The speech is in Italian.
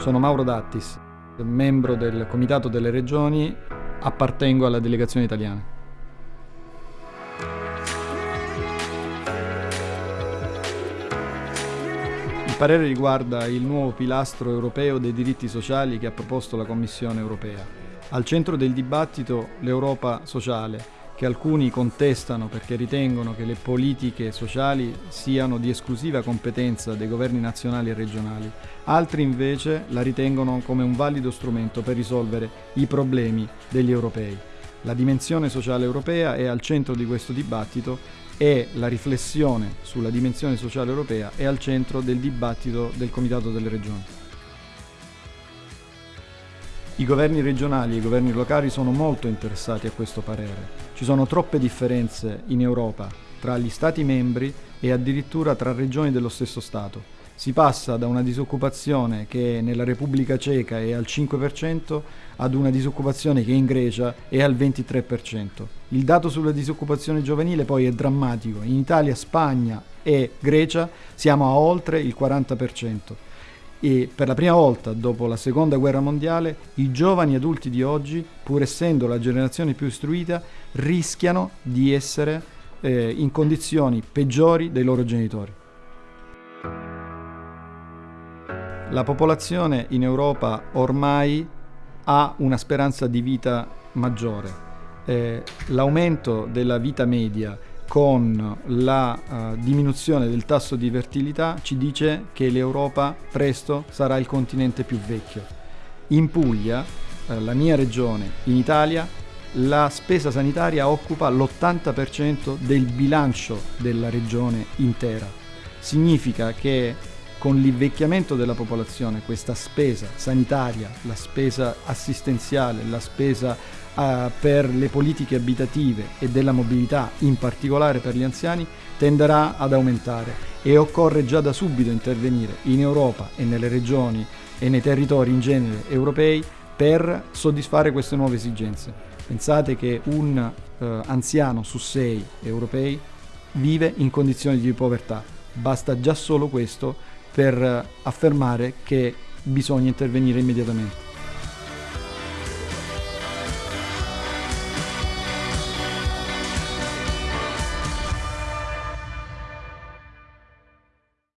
Sono Mauro Dattis, membro del Comitato delle Regioni, appartengo alla delegazione italiana. Il parere riguarda il nuovo pilastro europeo dei diritti sociali che ha proposto la Commissione europea. Al centro del dibattito l'Europa sociale, che alcuni contestano perché ritengono che le politiche sociali siano di esclusiva competenza dei governi nazionali e regionali, altri invece la ritengono come un valido strumento per risolvere i problemi degli europei. La dimensione sociale europea è al centro di questo dibattito e la riflessione sulla dimensione sociale europea è al centro del dibattito del Comitato delle Regioni. I governi regionali e i governi locali sono molto interessati a questo parere. Ci sono troppe differenze in Europa tra gli Stati membri e addirittura tra regioni dello stesso Stato. Si passa da una disoccupazione che nella Repubblica Ceca è al 5% ad una disoccupazione che in Grecia è al 23%. Il dato sulla disoccupazione giovanile poi è drammatico. In Italia, Spagna e Grecia siamo a oltre il 40% e per la prima volta dopo la seconda guerra mondiale i giovani adulti di oggi, pur essendo la generazione più istruita, rischiano di essere eh, in condizioni peggiori dei loro genitori. La popolazione in Europa ormai ha una speranza di vita maggiore. Eh, l'aumento della vita media con la uh, diminuzione del tasso di fertilità ci dice che l'Europa presto sarà il continente più vecchio. In Puglia, uh, la mia regione, in Italia, la spesa sanitaria occupa l'80% del bilancio della regione intera. Significa che con l'invecchiamento della popolazione questa spesa sanitaria, la spesa assistenziale, la spesa uh, per le politiche abitative e della mobilità, in particolare per gli anziani, tenderà ad aumentare e occorre già da subito intervenire in Europa e nelle regioni e nei territori in genere europei per soddisfare queste nuove esigenze. Pensate che un uh, anziano su sei europei vive in condizioni di povertà. Basta già solo questo per affermare che bisogna intervenire immediatamente.